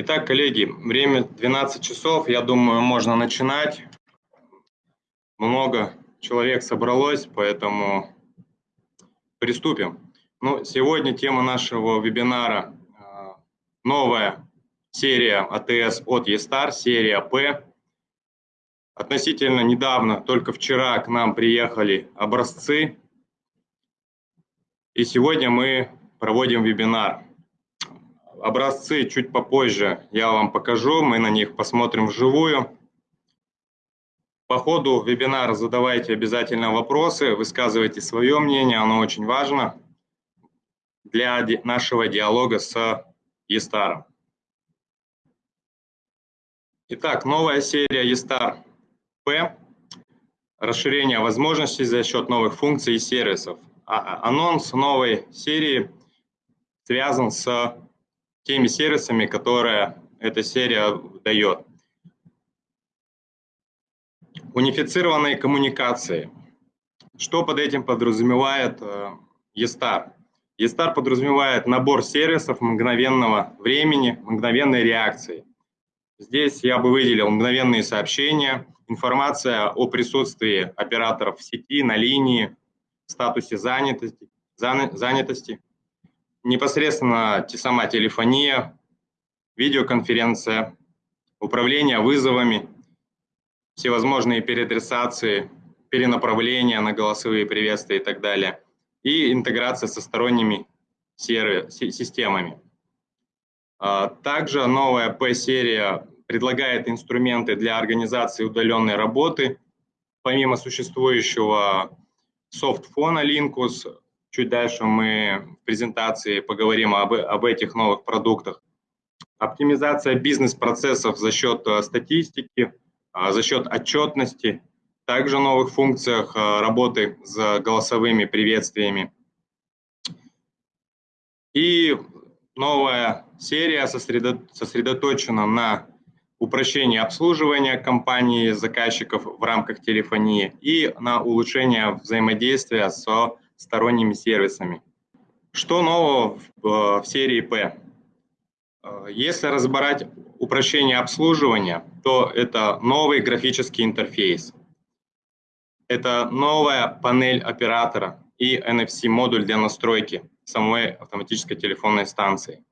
Итак, коллеги, время 12 часов, я думаю, можно начинать. Много человек собралось, поэтому приступим. Ну, сегодня тема нашего вебинара а, – новая серия АТС от eStar, серия П. Относительно недавно, только вчера к нам приехали образцы, и сегодня мы проводим вебинар. Образцы чуть попозже я вам покажу, мы на них посмотрим вживую. По ходу вебинара задавайте обязательно вопросы, высказывайте свое мнение, оно очень важно для нашего диалога с eStar. Итак, новая серия eStar P, расширение возможностей за счет новых функций и сервисов. А анонс новой серии связан с теми сервисами, которые эта серия дает. Унифицированные коммуникации. Что под этим подразумевает eStar? eStar подразумевает набор сервисов мгновенного времени, мгновенной реакции. Здесь я бы выделил мгновенные сообщения, информация о присутствии операторов в сети, на линии, статусе занятости, занятости непосредственно сама телефония, видеоконференция, управление вызовами, всевозможные переадресации, перенаправления на голосовые приветствия и так далее, и интеграция со сторонними системами. А, также новая P-серия предлагает инструменты для организации удаленной работы, помимо существующего софтфона Linkus, Чуть дальше мы в презентации поговорим об, об этих новых продуктах. Оптимизация бизнес-процессов за счет э, статистики, а, за счет отчетности, также новых функциях э, работы с голосовыми приветствиями. И новая серия сосредоточена на упрощении обслуживания компании заказчиков в рамках телефонии и на улучшение взаимодействия с сторонними сервисами. Что нового в, в серии P? Э, если разбирать упрощение обслуживания, то это новый графический интерфейс. Это новая панель оператора и NFC-модуль для настройки самой автоматической телефонной станции.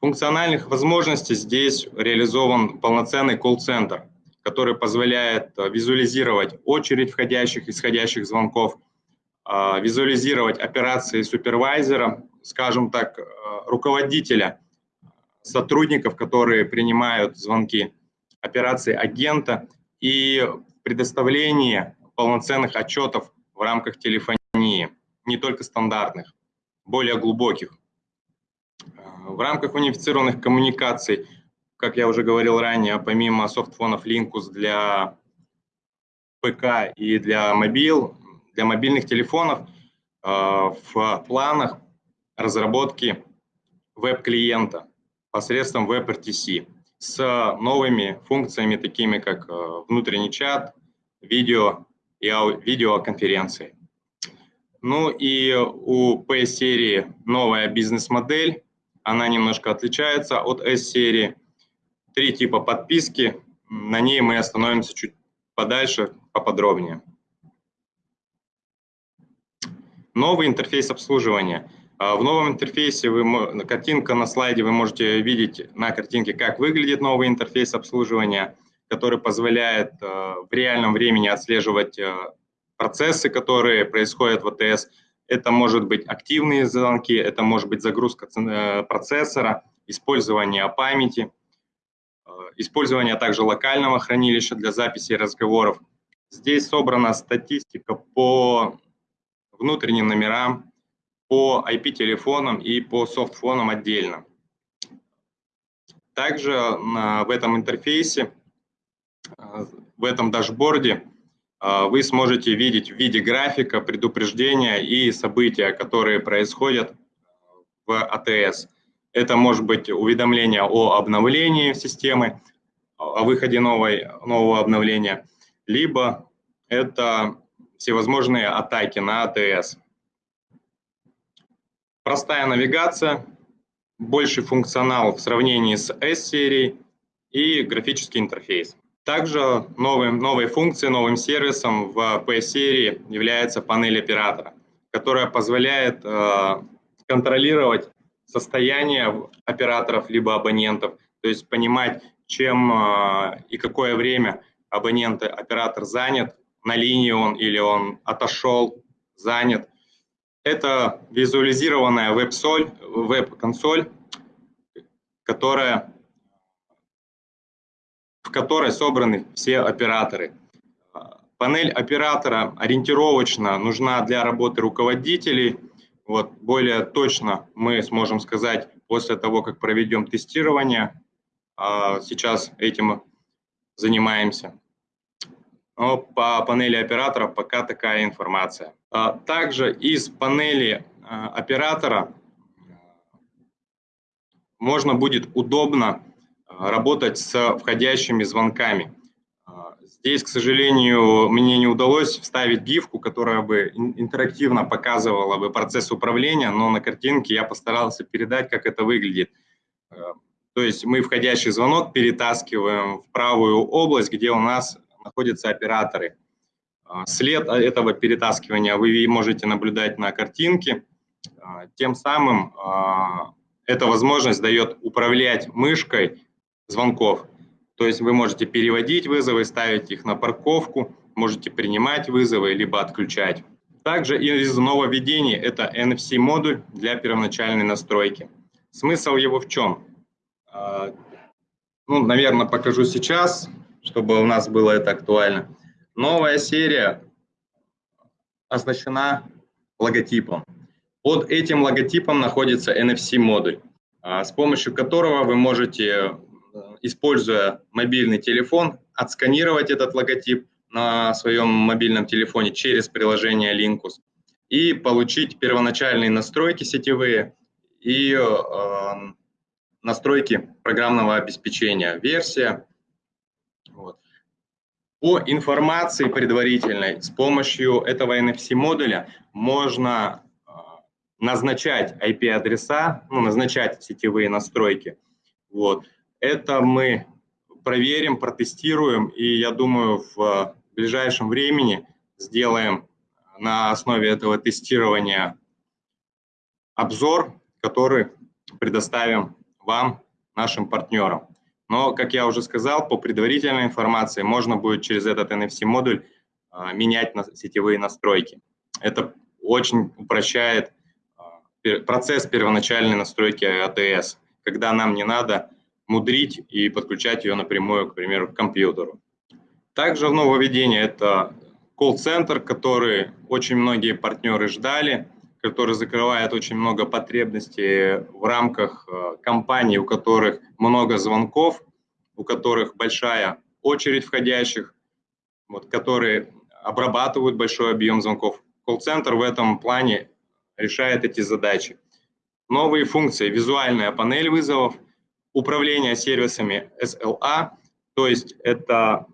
Функциональных возможностей здесь реализован полноценный колл-центр, который позволяет визуализировать очередь входящих и исходящих звонков – визуализировать операции супервайзера, скажем так, э, руководителя, сотрудников, которые принимают звонки, операции агента и предоставление полноценных отчетов в рамках телефонии, не только стандартных, более глубоких. Э, в рамках унифицированных коммуникаций, как я уже говорил ранее, помимо софтфонов Linkus для ПК и для мобил, для мобильных телефонов э, в планах разработки веб-клиента посредством WebRTC с новыми функциями, такими как э, внутренний чат, видео и видеоконференции. Ну и у P-серии новая бизнес-модель, она немножко отличается от S-серии. Три типа подписки, на ней мы остановимся чуть подальше, поподробнее. Новый интерфейс обслуживания. А, в новом интерфейсе вы, картинка на слайде вы можете видеть на картинке, как выглядит новый интерфейс обслуживания, который позволяет а, в реальном времени отслеживать а, процессы, которые происходят в АТС. Это может быть активные звонки, это может быть загрузка э, процессора, использование памяти, использование также локального хранилища для записи разговоров. Здесь собрана статистика по внутренним номерам, по IP-телефонам и по софтфонам отдельно. Также в этом интерфейсе, э, в этом дашборде э, вы сможете видеть в виде графика предупреждения и события, которые происходят в АТС. Это может быть уведомление о обновлении системы, о выходе новой, нового обновления, либо это всевозможные атаки на АТС. Простая навигация, больший функционал в сравнении с S-серией и графический интерфейс. Также новым, новой функцией, новым сервисом в PS-серии является панель оператора, которая позволяет э, контролировать состояние операторов либо абонентов, то есть понимать, чем э, и какое время абонент, оператор занят, на линии он или он отошел, занят. Это визуализированная веб-соль, веб-консоль, которая, в которой собраны все операторы. Панель оператора ориентировочно нужна для работы руководителей. Вот, более точно мы сможем сказать после того, как проведем тестирование. А сейчас этим занимаемся. Но по панели оператора пока такая информация. А также из панели а, оператора можно будет удобно а, работать с входящими звонками. Здесь, к сожалению, мне не удалось вставить гифку, которая бы интерактивно показывала бы процесс управления, но на картинке я постарался передать, как это выглядит. То есть мы входящий звонок перетаскиваем в правую область, где у нас находятся операторы. А, след этого перетаскивания вы можете наблюдать на картинке. А, тем самым а, эта возможность дает управлять мышкой звонков. То есть вы можете переводить вызовы, ставить их на парковку, можете принимать вызовы, либо отключать. Также из нововведений это NFC-модуль для первоначальной настройки. Смысл его в чем? Ну, наверное, покажу сейчас чтобы у нас было это актуально. Новая серия оснащена логотипом. Под этим логотипом находится NFC-модуль, а, с помощью которого вы можете, э, используя мобильный телефон, отсканировать этот логотип на своем мобильном телефоне через приложение Linkus и получить первоначальные настройки сетевые и э, настройки программного обеспечения, версия, вот. По информации предварительной с помощью этого NFC-модуля можно а, назначать IP-адреса, ну, назначать сетевые настройки. Вот. Это мы проверим, протестируем, и я думаю, в ближайшем времени сделаем на основе этого тестирования обзор, который предоставим вам, нашим партнерам. Но, как я уже сказал, по предварительной информации можно будет через этот NFC-модуль а, менять на сетевые настройки. Это очень упрощает а, процесс первоначальной настройки АТС, когда нам не надо мудрить и подключать ее напрямую, к примеру, к компьютеру. Также нововведение – это колл-центр, который очень многие партнеры ждали, который закрывает очень много потребностей в рамках э, компаний, у которых много звонков, у которых большая очередь входящих, вот, которые обрабатывают большой объем звонков. Колл-центр в этом плане решает эти задачи. Новые функции, визуальная панель вызовов, управление сервисами SLA, то есть это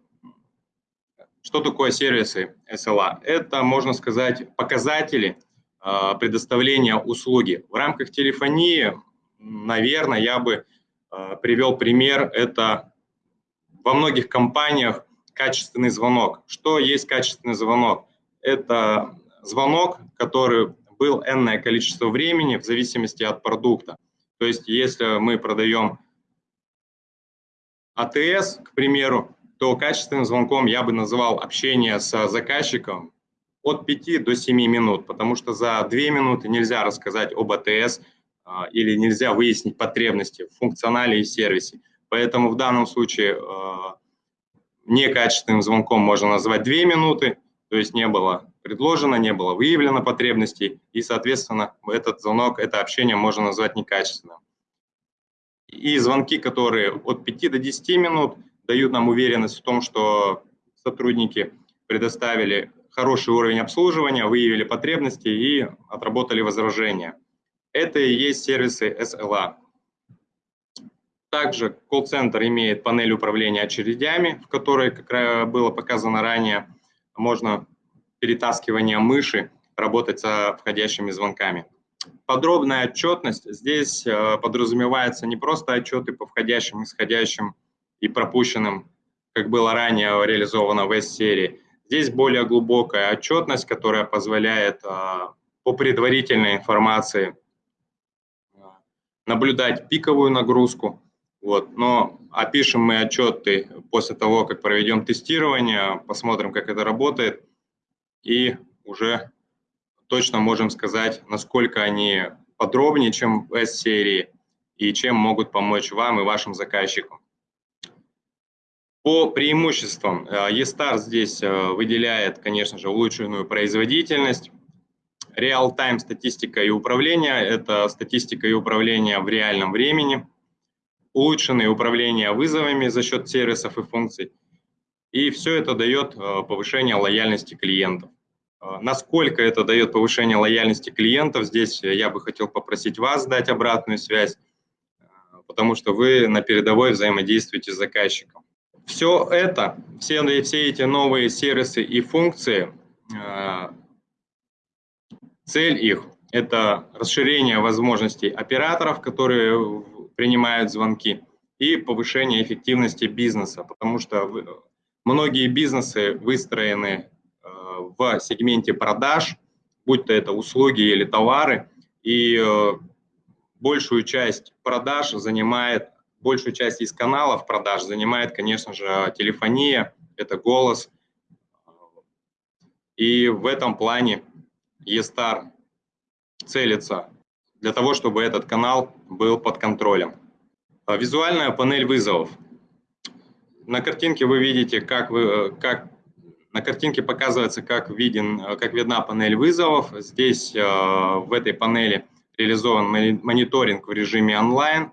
что такое сервисы SLA? Это, можно сказать, показатели предоставления услуги. В рамках телефонии, наверное, я бы а, привел пример, это во многих компаниях качественный звонок. Что есть качественный звонок? Это звонок, который был энное количество времени в зависимости от продукта. То есть если мы продаем АТС, к примеру, то качественным звонком я бы называл общение с заказчиком от 5 до 7 минут, потому что за 2 минуты нельзя рассказать об АТС а, или нельзя выяснить потребности в функционале и сервисе. Поэтому в данном случае а, некачественным звонком можно назвать 2 минуты, то есть не было предложено, не было выявлено потребностей, и, соответственно, этот звонок, это общение можно назвать некачественным. И звонки, которые от 5 до 10 минут, дают нам уверенность в том, что сотрудники предоставили хороший уровень обслуживания, выявили потребности и отработали возражения. Это и есть сервисы SLA. Также колл-центр имеет панель управления очередями, в которой, как было показано ранее, можно перетаскивание мыши работать со входящими звонками. Подробная отчетность. Здесь э, подразумевается не просто отчеты по входящим, исходящим и пропущенным, как было ранее реализовано в S-серии. Здесь более глубокая отчетность, которая позволяет по предварительной информации наблюдать пиковую нагрузку, вот, но опишем мы отчеты после того, как проведем тестирование, посмотрим, как это работает, и уже точно можем сказать, насколько они подробнее, чем в S-серии, и чем могут помочь вам и вашим заказчикам. По преимуществам, eStar здесь э, выделяет, конечно же, улучшенную производительность, Реал-тайм статистика и управление – это статистика и управление в реальном времени, улучшенное управление вызовами за счет сервисов и функций. И все это дает э, повышение лояльности клиентов. Э, насколько это дает повышение лояльности клиентов, здесь я бы хотел попросить вас дать обратную связь, э, потому что вы на передовой взаимодействуете с заказчиком. Все это, все, все эти новые сервисы и функции Цель их – это расширение возможностей операторов, которые принимают звонки, и повышение эффективности бизнеса, потому что многие бизнесы выстроены э, в сегменте продаж, будь то это услуги или товары, и э, большую часть продаж занимает, большую часть из каналов продаж занимает, конечно же, телефония, это голос. И в этом плане eStar целится для того, чтобы этот канал был под контролем. А визуальная панель вызовов. На картинке вы видите, как, вы, как на картинке показывается, как, виден, как видна панель вызовов. Здесь э, в этой панели реализован мониторинг в режиме онлайн.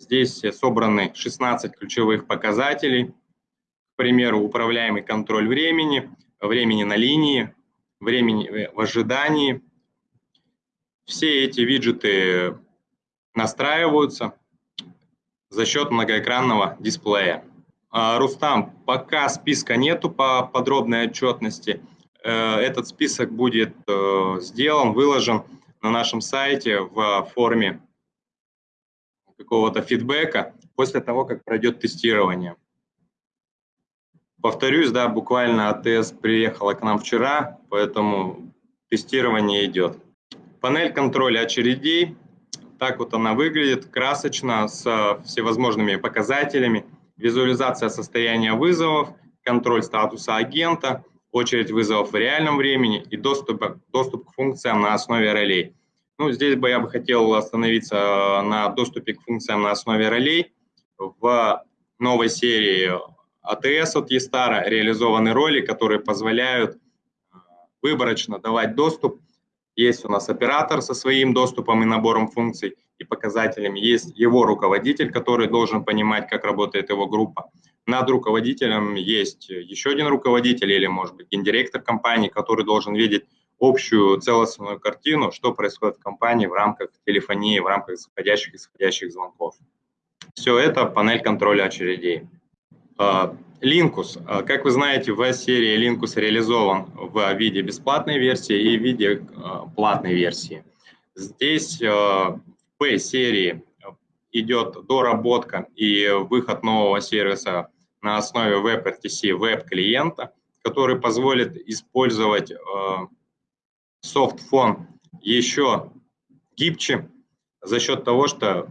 Здесь собраны 16 ключевых показателей. К примеру, управляемый контроль времени, времени на линии, времени в ожидании. Все эти виджеты настраиваются за счет многоэкранного дисплея. А, Рустам, пока списка нету по подробной отчетности. Э, этот список будет э, сделан, выложен на нашем сайте в форме какого-то фидбэка после того, как пройдет тестирование. Повторюсь, да, буквально АТС приехала к нам вчера, поэтому тестирование идет. Панель контроля очередей, так вот она выглядит, красочно, с всевозможными показателями, визуализация состояния вызовов, контроль статуса агента, очередь вызовов в реальном времени и доступ, доступ к функциям на основе ролей. Ну, здесь бы я бы хотел остановиться на доступе к функциям на основе ролей. В новой серии АТС от Естара реализованы роли, которые позволяют э, выборочно давать доступ. Есть у нас оператор со своим доступом и набором функций и показателями. Есть его руководитель, который должен понимать, как работает его группа. Над руководителем есть еще один руководитель или, может быть, гендиректор компании, который должен видеть общую целостную картину, что происходит в компании в рамках телефонии, в рамках заходящих и исходящих звонков. Все это панель контроля очередей. А, Linkus. А, как вы знаете, в серии Linkus реализован в виде бесплатной версии и в виде а, платной версии. Здесь в P-серии идет доработка и выход нового сервиса на основе WebRTC веб-клиента, который позволит использовать софтфон еще гибче за счет того, что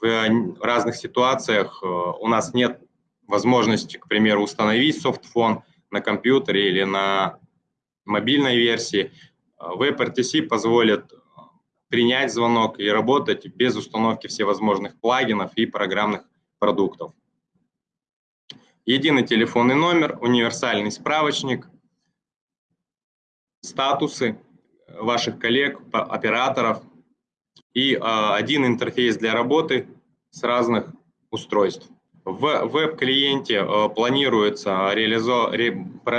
в разных ситуациях у нас нет возможности, к примеру, установить софтфон на компьютере или на мобильной версии. WebRTC позволит принять звонок и работать без установки всевозможных плагинов и программных продуктов. Единый телефонный номер, универсальный справочник, статусы ваших коллег, операторов и один интерфейс для работы с разных устройств. В веб-клиенте э, планируется, реализо...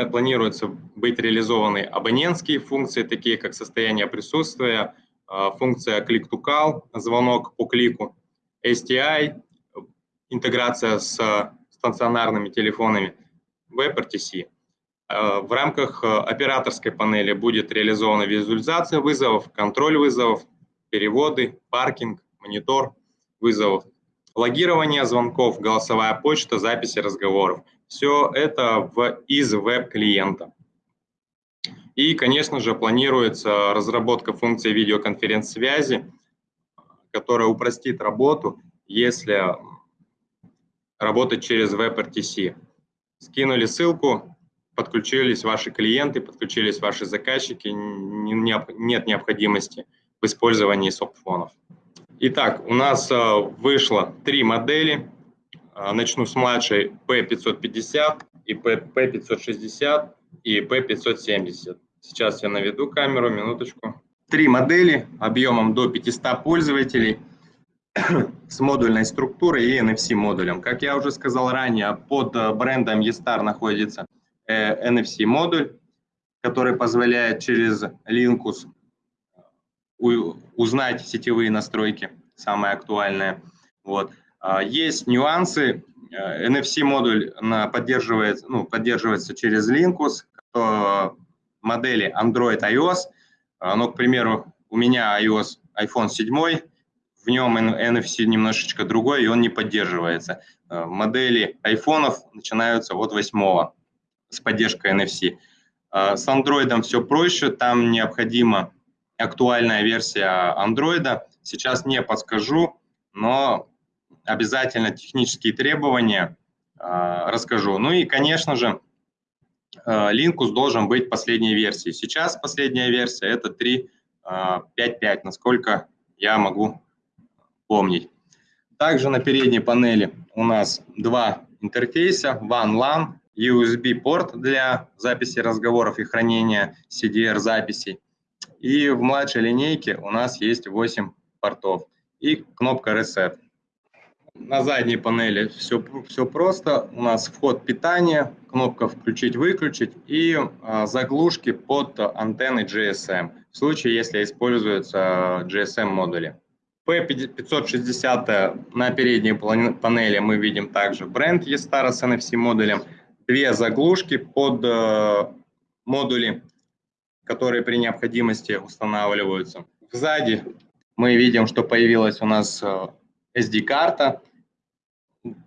планируется быть реализованы абонентские функции, такие как состояние присутствия, э, функция click-to-call, звонок по клику, STI, интеграция с стационарными телефонами, WebRTC. Э, в рамках операторской панели будет реализована визуализация вызовов, контроль вызовов, переводы, паркинг, монитор вызовов, логирование звонков, голосовая почта, записи разговоров. Все это в, из веб-клиента. И, конечно же, планируется разработка функции видеоконференц-связи, которая упростит работу, если работать через WebRTC. Скинули ссылку, подключились ваши клиенты, подключились ваши заказчики, нет необходимости в использовании софтфонов. Итак, у нас э, вышло три модели. Э, начну с младшей P550 и P560 и P570. Сейчас я наведу камеру, минуточку. Три модели объемом до 500 пользователей с модульной структурой и NFC модулем. Как я уже сказал ранее, под э, брендом eStar находится NFC модуль, который позволяет через Linkus узнать сетевые настройки, самое актуальное. Вот. А, есть нюансы. NFC модуль поддерживается, ну, поддерживается через Linkus, модели Android iOS. Ну, к примеру, у меня iOS iPhone 7, в нем NFC немножечко другой, и он не поддерживается. А, модели айфонов начинаются от 8 с поддержкой NFC. А, с Android все проще, там необходима актуальная версия Android. Сейчас не подскажу, но обязательно технические требования расскажу. Ну и, конечно же, Linkus э, должен быть последней версии. Сейчас последняя версия это 3.5.5, э, насколько я могу помнить. Также на передней панели у нас два интерфейса, WAN LAN, USB-порт для записи разговоров и хранения CDR-записей. И в младшей линейке у нас есть 8 портов и кнопка Reset. На задней панели все, все просто. У нас вход питания, кнопка «Включить-выключить» и а, заглушки под антенны GSM, в случае, если используются GSM-модули. P560 на передней панели мы видим также бренд E-Star с NFC-модулем, две заглушки под э, модули, которые при необходимости устанавливаются. Сзади мы видим, что появилась у нас э, SD-карта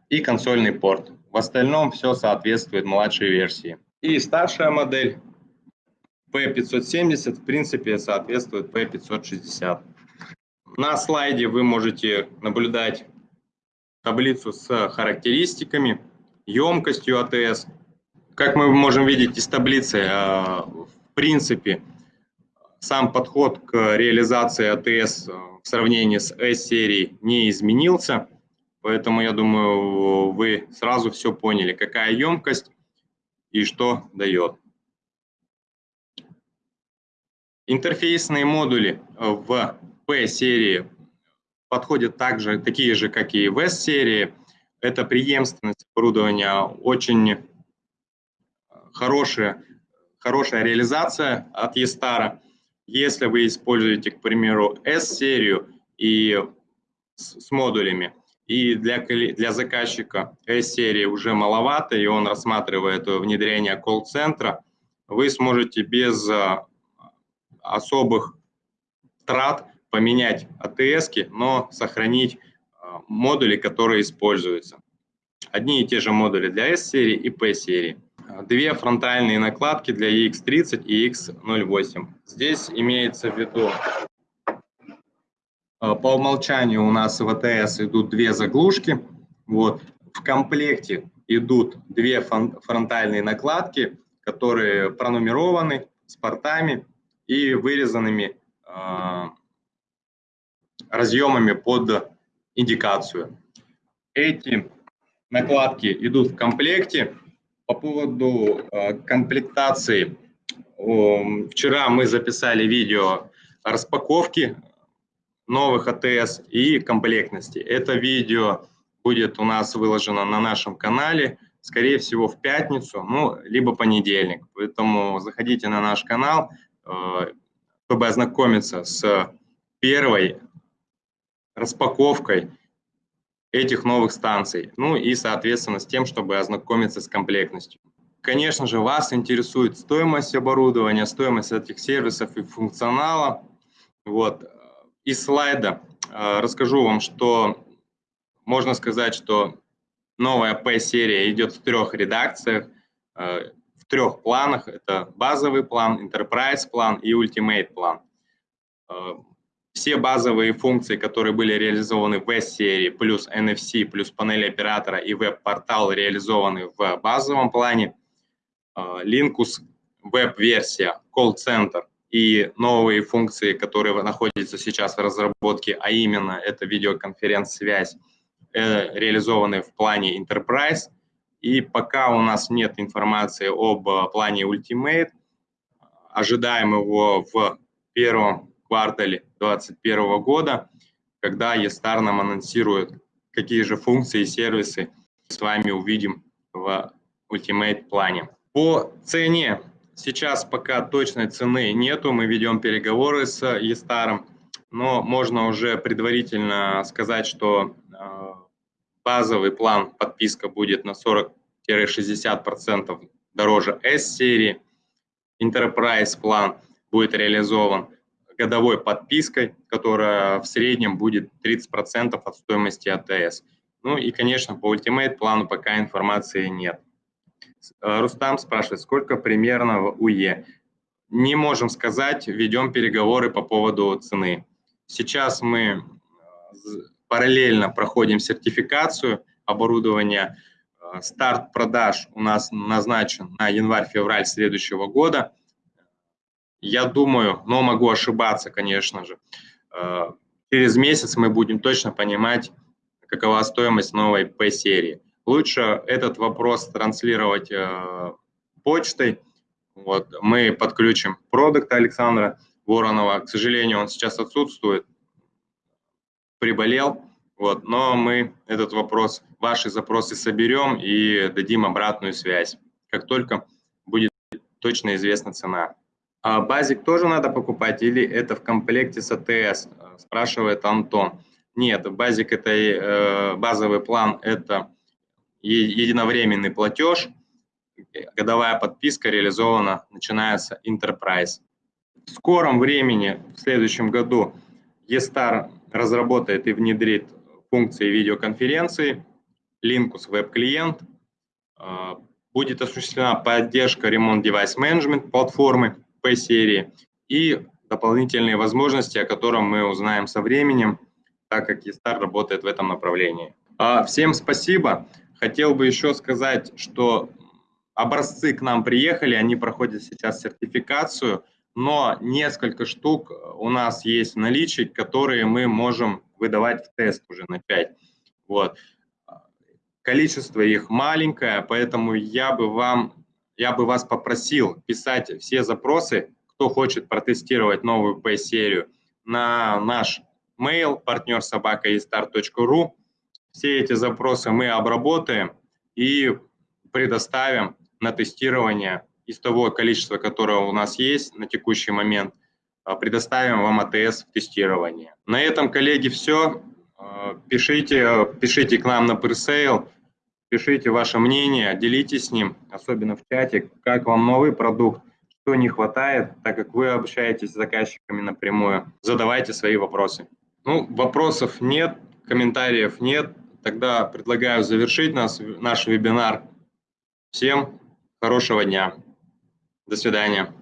и консольный порт. В остальном все соответствует младшей версии. И старшая модель P570 в принципе соответствует P560. На слайде вы можете наблюдать таблицу с характеристиками, емкостью АТС. Как мы можем видеть из таблицы, э, в принципе, сам подход к реализации АТС в сравнении с S-серией не изменился, поэтому я думаю, вы сразу все поняли, какая емкость и что дает. Интерфейсные модули в P-серии подходят также, такие же, как и в S-серии. Это преемственность оборудования, очень хорошая, хорошая реализация от E-Star. Если вы используете, к примеру, S-серию и с, с модулями, и для, для заказчика S-серии уже маловато, и он рассматривает внедрение колл-центра, вы сможете без а, особых трат поменять АТС, но сохранить модули, которые используются. Одни и те же модули для S-серии и P-серии две фронтальные накладки для EX30 и EX08. Здесь имеется в виду, э, по умолчанию у нас в АТС идут две заглушки. Вот. В комплекте идут две фронтальные накладки, которые пронумерованы с портами и вырезанными э, разъемами под индикацию. Эти накладки идут в комплекте по поводу э, комплектации. Вчера мы записали видео распаковки новых АТС и комплектности. Это видео будет у нас выложено на нашем канале, скорее всего, в пятницу, ну, либо понедельник. Поэтому заходите на наш канал, э, чтобы ознакомиться с первой распаковкой этих новых станций, ну и, соответственно, с тем, чтобы ознакомиться с комплектностью. Конечно же, вас интересует стоимость оборудования, стоимость этих сервисов и функционала. Вот. из слайда э, расскажу вам, что можно сказать, что новая P-серия идет в трех редакциях, э, в трех планах. Это базовый план, Enterprise план и Ultimate план. Э, все базовые функции, которые были реализованы в S-серии, плюс NFC, плюс панель оператора и веб-портал реализованы в базовом плане. Linkus веб-версия, колл-центр и новые функции, которые находятся сейчас в разработке, а именно это видеоконференц-связь, э, реализованы в плане Enterprise. И пока у нас нет информации об э, плане Ultimate, ожидаем его в первом квартале 2021 года, когда ESTAR нам анонсирует, какие же функции и сервисы с вами увидим в Ultimate плане. По цене. Сейчас пока точной цены нету, мы ведем переговоры с Естаром, но можно уже предварительно сказать, что э, базовый план подписка будет на 40-60% дороже S-серии, Enterprise план будет реализован годовой подпиской, которая в среднем будет 30% от стоимости АТС. Ну и, конечно, по Ultimate плану пока информации нет. Э, Рустам спрашивает, сколько примерно в УЕ? Не можем сказать, ведем переговоры по поводу цены. Сейчас мы э, параллельно проходим сертификацию оборудования. Э, старт продаж у нас назначен на январь-февраль следующего года. Я думаю, но могу ошибаться, конечно же, через месяц мы будем точно понимать, какова стоимость новой P-серии лучше этот вопрос транслировать э, почтой. Вот, мы подключим продукта Александра Воронова. К сожалению, он сейчас отсутствует, приболел. Вот, но мы этот вопрос, ваши запросы соберем и дадим обратную связь, как только будет точно известна цена. А базик тоже надо покупать или это в комплекте с АТС, спрашивает Антон. Нет, базик это э, базовый план, это единовременный платеж, годовая подписка реализована, начинается Enterprise. В скором времени, в следующем году, eStar разработает и внедрит функции видеоконференции, Linkus веб-клиент, а, будет осуществлена поддержка ремонт девайс менеджмент платформы P-серии и дополнительные возможности, о котором мы узнаем со временем, так как eStar работает в этом направлении. А, всем спасибо. Хотел бы еще сказать, что образцы к нам приехали, они проходят сейчас сертификацию, но несколько штук у нас есть в наличии, которые мы можем выдавать в тест уже на 5. Вот. Количество их маленькое, поэтому я бы вам, я бы вас попросил писать все запросы, кто хочет протестировать новую P-серию, на наш mail собака все эти запросы мы обработаем и предоставим на тестирование из того количества, которое у нас есть на текущий момент, а, предоставим вам АТС в тестирование. На этом, коллеги, все. А, пишите, пишите к нам на пресейл, пишите ваше мнение, делитесь с ним, особенно в чате, как вам новый продукт, что не хватает, так как вы общаетесь с заказчиками напрямую. Задавайте свои вопросы. Ну, вопросов нет, комментариев нет. Тогда предлагаю завершить нас, наш вебинар. Всем хорошего дня. До свидания.